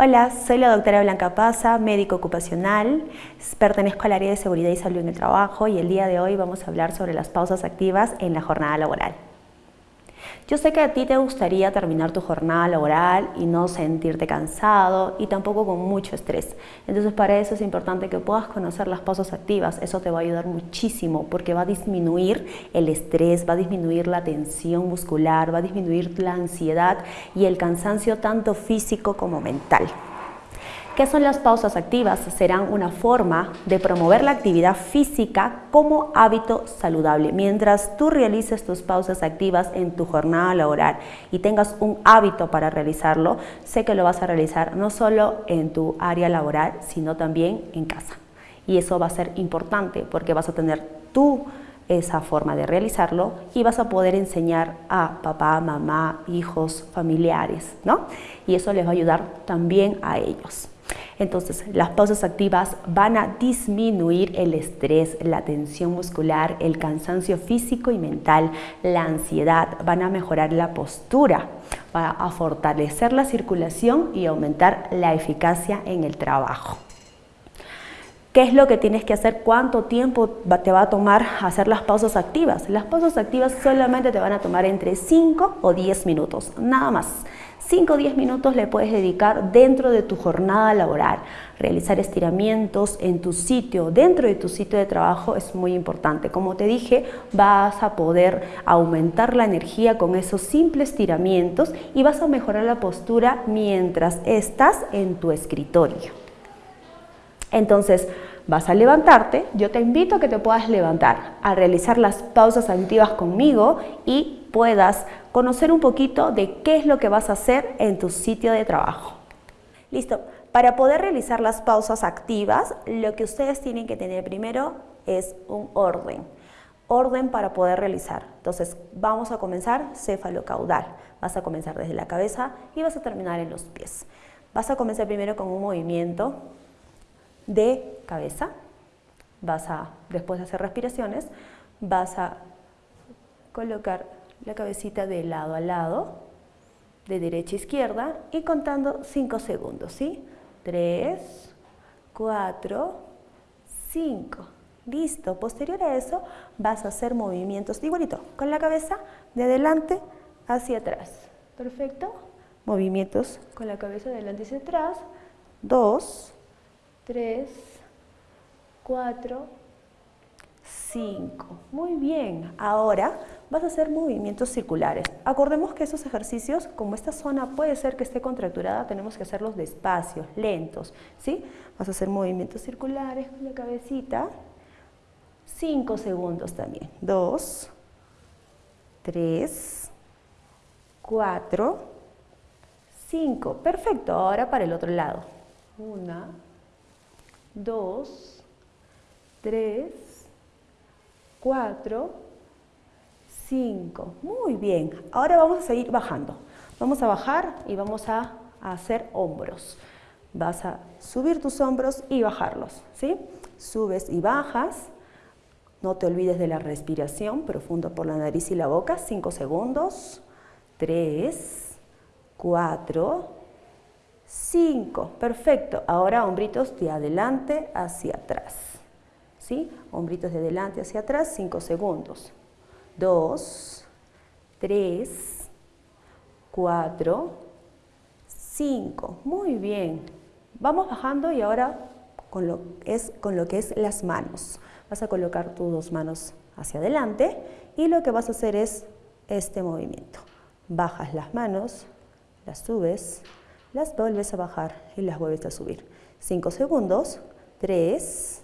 Hola, soy la doctora Blanca Paza, médico ocupacional, pertenezco al área de seguridad y salud en el trabajo y el día de hoy vamos a hablar sobre las pausas activas en la jornada laboral. Yo sé que a ti te gustaría terminar tu jornada laboral y no sentirte cansado y tampoco con mucho estrés. Entonces para eso es importante que puedas conocer las pausas activas. Eso te va a ayudar muchísimo porque va a disminuir el estrés, va a disminuir la tensión muscular, va a disminuir la ansiedad y el cansancio tanto físico como mental. ¿Qué son las pausas activas? Serán una forma de promover la actividad física como hábito saludable. Mientras tú realices tus pausas activas en tu jornada laboral y tengas un hábito para realizarlo, sé que lo vas a realizar no solo en tu área laboral, sino también en casa. Y eso va a ser importante porque vas a tener tú esa forma de realizarlo y vas a poder enseñar a papá, mamá, hijos, familiares, ¿no? Y eso les va a ayudar también a ellos. Entonces, las pausas activas van a disminuir el estrés, la tensión muscular, el cansancio físico y mental, la ansiedad, van a mejorar la postura, van a fortalecer la circulación y aumentar la eficacia en el trabajo. ¿Qué es lo que tienes que hacer? ¿Cuánto tiempo te va a tomar hacer las pausas activas? Las pausas activas solamente te van a tomar entre 5 o 10 minutos, nada más. 5 o 10 minutos le puedes dedicar dentro de tu jornada laboral. Realizar estiramientos en tu sitio, dentro de tu sitio de trabajo es muy importante. Como te dije, vas a poder aumentar la energía con esos simples estiramientos y vas a mejorar la postura mientras estás en tu escritorio. Entonces, vas a levantarte, yo te invito a que te puedas levantar, a realizar las pausas activas conmigo y puedas conocer un poquito de qué es lo que vas a hacer en tu sitio de trabajo. Listo, para poder realizar las pausas activas, lo que ustedes tienen que tener primero es un orden. Orden para poder realizar. Entonces, vamos a comenzar cefalocaudal. Vas a comenzar desde la cabeza y vas a terminar en los pies. Vas a comenzar primero con un movimiento de cabeza. Vas a, después de hacer respiraciones, vas a colocar la cabecita de lado a lado, de derecha a izquierda y contando 5 segundos, ¿sí? 3, 4, 5. Listo. Posterior a eso vas a hacer movimientos igualito, con la cabeza de adelante hacia atrás. Perfecto. Movimientos con la cabeza de adelante hacia atrás. 2, 3, 4, 5. Muy bien. Ahora vas a hacer movimientos circulares. Acordemos que esos ejercicios, como esta zona puede ser que esté contracturada, tenemos que hacerlos despacio, lentos. ¿sí? Vas a hacer movimientos circulares con la cabecita. 5 segundos también. 2, 3, 4, 5. Perfecto. Ahora para el otro lado. 1, 2, 3, 4, 5. Muy bien. Ahora vamos a seguir bajando. Vamos a bajar y vamos a, hacer hombros. Vas a subir tus hombros y bajarlos. ¿sí? Subes y bajas. No te olvides de la respiración, profundo por la nariz y la boca. 5 segundos. 3, 4, 5. Perfecto. Ahora hombritos de adelante hacia atrás. ¿Sí? Hombritos de adelante hacia atrás, 5 segundos. 2, 3, 4, 5. Muy bien. Vamos bajando y ahora con lo, es, con lo que es las manos. Vas a colocar tus dos manos hacia adelante y lo que vas a hacer es este movimiento. Bajas las manos, las subes, las vuelves a bajar y las vuelves a subir. 5 segundos, 3,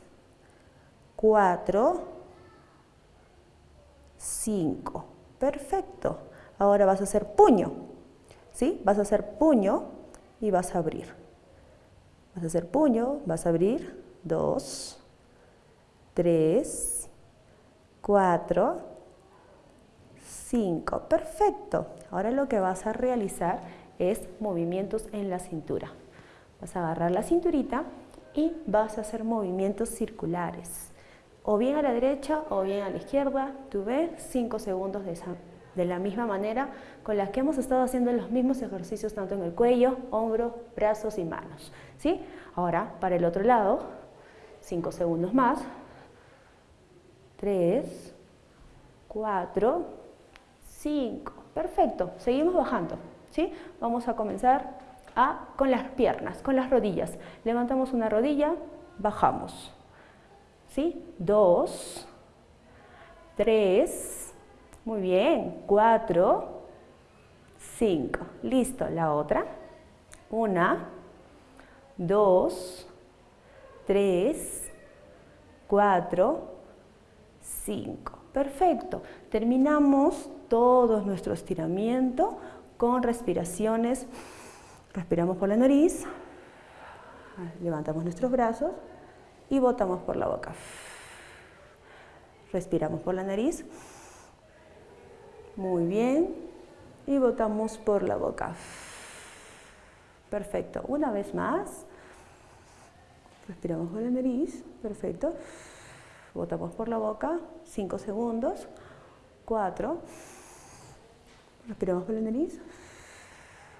4, 5. Perfecto. Ahora vas a hacer puño. ¿Sí? Vas a hacer puño y vas a abrir. Vas a hacer puño, vas a abrir. 2, 3, 4, 5. Perfecto. Ahora lo que vas a realizar es movimientos en la cintura. Vas a agarrar la cinturita y vas a hacer movimientos circulares. O bien a la derecha o bien a la izquierda. Tú ves 5 segundos de esa de la misma manera con las que hemos estado haciendo los mismos ejercicios tanto en el cuello, hombro, brazos y manos. ¿sí? Ahora, para el otro lado, 5 segundos más. 3, 4, 5. Perfecto, seguimos bajando. ¿Sí? Vamos a comenzar a, con las piernas, con las rodillas. Levantamos una rodilla, bajamos. ¿Sí? 2, 3, muy bien, 4, 5. Listo, la otra. 1, 2, 3, 4, 5. Perfecto. Terminamos todo nuestro estiramiento con respiraciones. Respiramos por la nariz, levantamos nuestros brazos y botamos por la boca. Respiramos por la nariz. Muy bien. Y botamos por la boca. Perfecto. Una vez más. Respiramos por la nariz. Perfecto. Botamos por la boca. Cinco segundos. Cuatro. Respiramos por la nariz.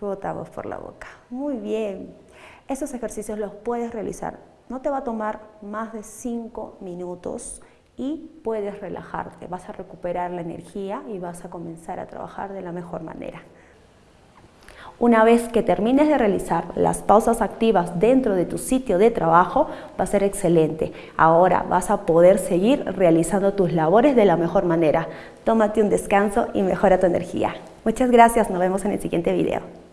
Botamos por la boca. Muy bien. Esos ejercicios los puedes realizar. No te va a tomar más de cinco minutos y puedes relajarte, vas a recuperar la energía y vas a comenzar a trabajar de la mejor manera. Una vez que termines de realizar las pausas activas dentro de tu sitio de trabajo, va a ser excelente. Ahora vas a poder seguir realizando tus labores de la mejor manera. Tómate un descanso y mejora tu energía. Muchas gracias, nos vemos en el siguiente video.